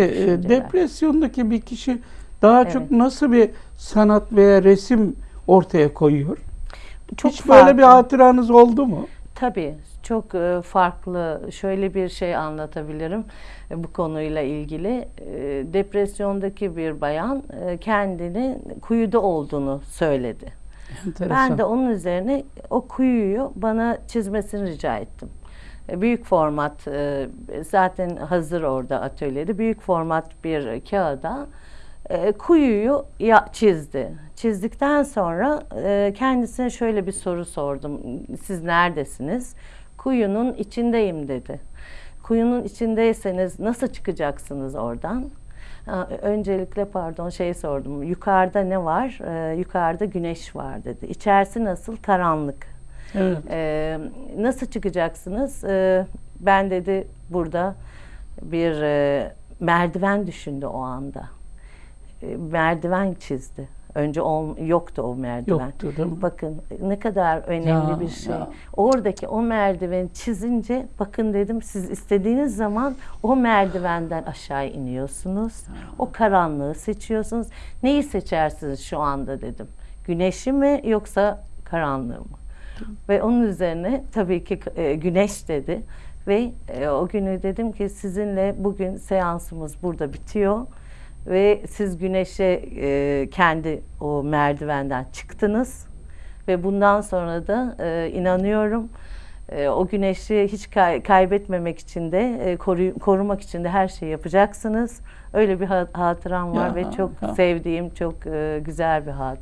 Peki e, depresyondaki bir kişi daha Evet. çok nasıl bir sanat veya resim ortaya koyuyor? çok Hiç böyle bir farklı. hatıranız oldu mu? Tabii çok e, farklı. Şöyle bir şey anlatabilirim e, bu konuyla ilgili. Depresyondaki bir bayan kendini kuyuda olduğunu söyledi. Enteresan. Ben de onun üzerine o kuyuyu bana çizmesini rica ettim. E, Büyük format e, zaten hazır orada atölyede büyük format bir kağıda e, kuyuyu ya, çizdi. Çizdikten sonra kendisine şöyle bir soru sordum. Siz neredesiniz? Kuyunun içindeyim dedi. Kuyunun içindeyseniz nasıl çıkacaksınız oradan? Öncelikle pardon şey sordum. Yukarıda ne var? Yukarıda güneş var dedi. İçerisi nasıl? Karanlık. Evet. Ee, nasıl çıkacaksınız? Ee, ben dedi burada bir e, merdiven düşündü o anda. Ee, merdiven çizdi. Önce ol, yoktu o merdiven. Yoktu değil mi? Bakın ne kadar önemli Ya, bir şey. ya. Oradaki o merdiveni çizince bakın dedim siz istediğiniz zaman o merdivenden aşağı iniyorsunuz. O karanlığı seçiyorsunuz. Neyi seçersiniz şu anda dedim. Güneşi mi yoksa karanlığı mı? Ve onun üzerine tabii ki e, güneş dedi. Ve e, o günü dedim ki sizinle bugün seansımız burada bitiyor. Ve siz güneşe e, kendi o merdivenden çıktınız. Ve bundan sonra da e, inanıyorum e, o güneşi hiç kay- kaybetmemek için de e, koruy- korumak için de her şeyi yapacaksınız. Öyle bir ha- hatıram var Ya, ve çok ya. sevdiğim çok e, güzel bir hatıra.